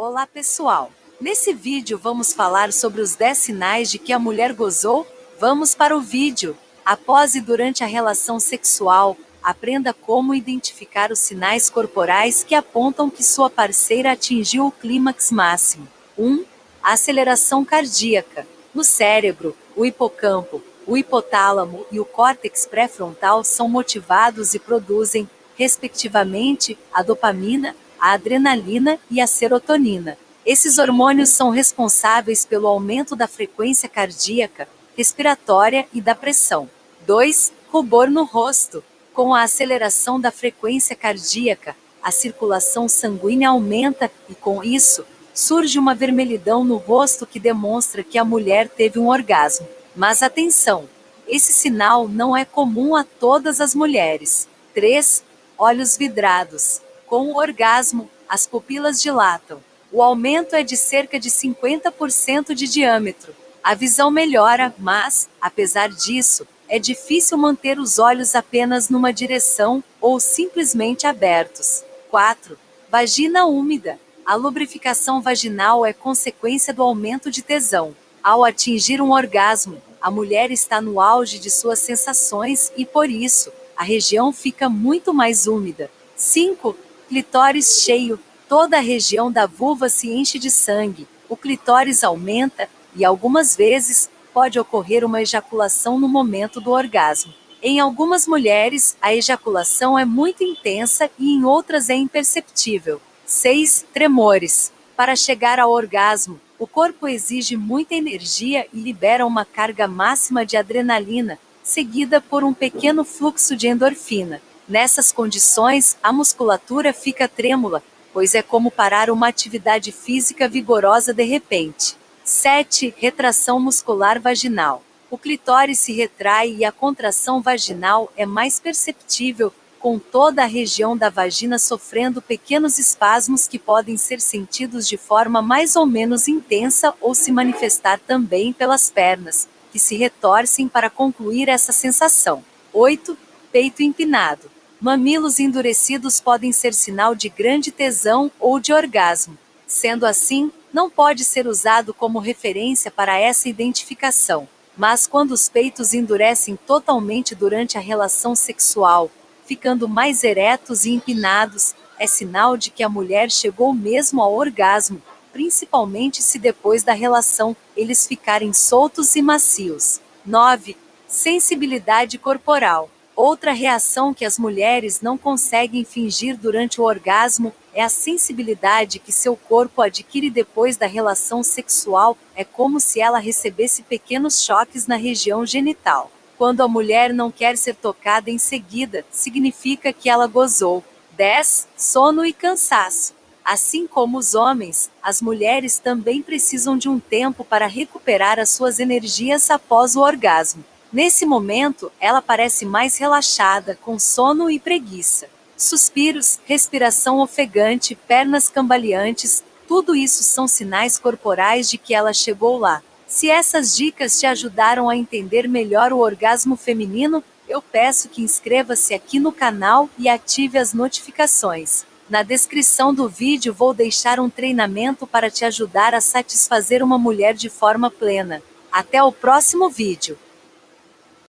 Olá pessoal! Nesse vídeo vamos falar sobre os 10 sinais de que a mulher gozou? Vamos para o vídeo! Após e durante a relação sexual, aprenda como identificar os sinais corporais que apontam que sua parceira atingiu o clímax máximo. 1. Um, a aceleração cardíaca. No cérebro, o hipocampo, o hipotálamo e o córtex pré-frontal são motivados e produzem, respectivamente, a dopamina, a adrenalina e a serotonina. Esses hormônios são responsáveis pelo aumento da frequência cardíaca, respiratória e da pressão. 2. Rubor no rosto. Com a aceleração da frequência cardíaca, a circulação sanguínea aumenta e, com isso, surge uma vermelhidão no rosto que demonstra que a mulher teve um orgasmo. Mas atenção, esse sinal não é comum a todas as mulheres. 3. Olhos vidrados. Com o orgasmo, as pupilas dilatam. O aumento é de cerca de 50% de diâmetro. A visão melhora, mas, apesar disso, é difícil manter os olhos apenas numa direção ou simplesmente abertos. 4. Vagina úmida. A lubrificação vaginal é consequência do aumento de tesão. Ao atingir um orgasmo, a mulher está no auge de suas sensações e, por isso, a região fica muito mais úmida. 5. Clitóris cheio. Toda a região da vulva se enche de sangue. O clitóris aumenta e, algumas vezes, pode ocorrer uma ejaculação no momento do orgasmo. Em algumas mulheres, a ejaculação é muito intensa e em outras é imperceptível. 6. Tremores. Para chegar ao orgasmo, o corpo exige muita energia e libera uma carga máxima de adrenalina, seguida por um pequeno fluxo de endorfina. Nessas condições, a musculatura fica trêmula, pois é como parar uma atividade física vigorosa de repente. 7. Retração muscular vaginal. O clitóris se retrai e a contração vaginal é mais perceptível com toda a região da vagina sofrendo pequenos espasmos que podem ser sentidos de forma mais ou menos intensa ou se manifestar também pelas pernas, que se retorcem para concluir essa sensação. 8. Peito empinado. Mamilos endurecidos podem ser sinal de grande tesão ou de orgasmo. Sendo assim, não pode ser usado como referência para essa identificação. Mas quando os peitos endurecem totalmente durante a relação sexual ficando mais eretos e empinados, é sinal de que a mulher chegou mesmo ao orgasmo, principalmente se depois da relação eles ficarem soltos e macios. 9. Sensibilidade corporal. Outra reação que as mulheres não conseguem fingir durante o orgasmo é a sensibilidade que seu corpo adquire depois da relação sexual, é como se ela recebesse pequenos choques na região genital. Quando a mulher não quer ser tocada em seguida, significa que ela gozou. 10. Sono e cansaço. Assim como os homens, as mulheres também precisam de um tempo para recuperar as suas energias após o orgasmo. Nesse momento, ela parece mais relaxada, com sono e preguiça. Suspiros, respiração ofegante, pernas cambaleantes, tudo isso são sinais corporais de que ela chegou lá. Se essas dicas te ajudaram a entender melhor o orgasmo feminino, eu peço que inscreva-se aqui no canal e ative as notificações. Na descrição do vídeo vou deixar um treinamento para te ajudar a satisfazer uma mulher de forma plena. Até o próximo vídeo!